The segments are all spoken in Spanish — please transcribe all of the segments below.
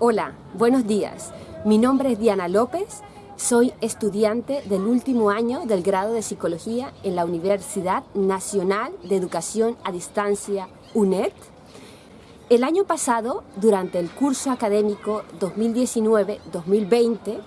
Hola, buenos días. Mi nombre es Diana López, soy estudiante del último año del grado de Psicología en la Universidad Nacional de Educación a Distancia, UNED. El año pasado, durante el curso académico 2019-2020,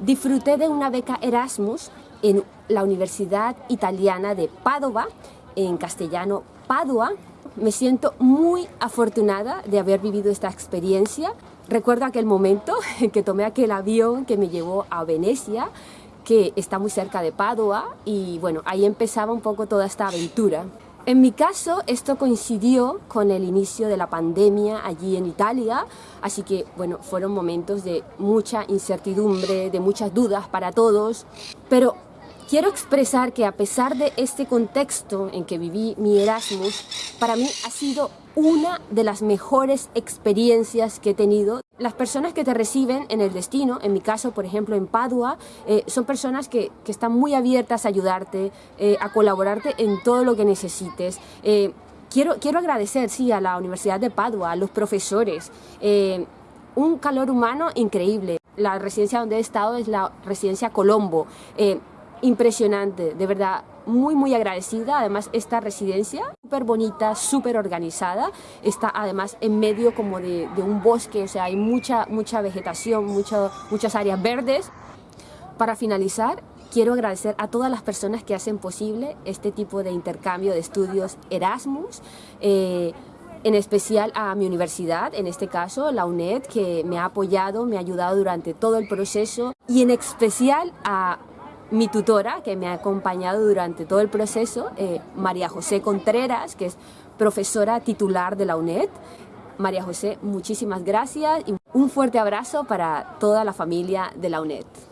disfruté de una beca Erasmus en la Universidad Italiana de Padova, en castellano Padua. Me siento muy afortunada de haber vivido esta experiencia Recuerdo aquel momento en que tomé aquel avión que me llevó a Venecia, que está muy cerca de Padua, y bueno, ahí empezaba un poco toda esta aventura. En mi caso, esto coincidió con el inicio de la pandemia allí en Italia, así que, bueno, fueron momentos de mucha incertidumbre, de muchas dudas para todos, pero Quiero expresar que a pesar de este contexto en que viví mi Erasmus, para mí ha sido una de las mejores experiencias que he tenido. Las personas que te reciben en el destino, en mi caso, por ejemplo, en Padua, eh, son personas que, que, están muy abiertas a ayudarte, eh, a colaborarte en todo lo que necesites. Eh, quiero, quiero agradecer, sí, a la Universidad de Padua, a los profesores, un calor humano increíble. La residencia donde he estado es la residencia Colombo impresionante, de verdad, muy muy agradecida, además esta residencia súper bonita, súper organizada, está además en medio como de, un bosque, o sea, hay mucha, mucha vegetación, muchas áreas verdes. Para finalizar, quiero agradecer a todas las personas que hacen posible este tipo de intercambio de estudios Erasmus, eh, en especial a mi universidad, en este caso la UNED, que me ha apoyado, me ha ayudado durante todo el proceso, y en especial a mi tutora, que me ha acompañado durante todo el proceso, eh, María José Contreras, que es profesora titular de la UNED. María José, muchísimas gracias y un fuerte abrazo para toda la familia de la UNED.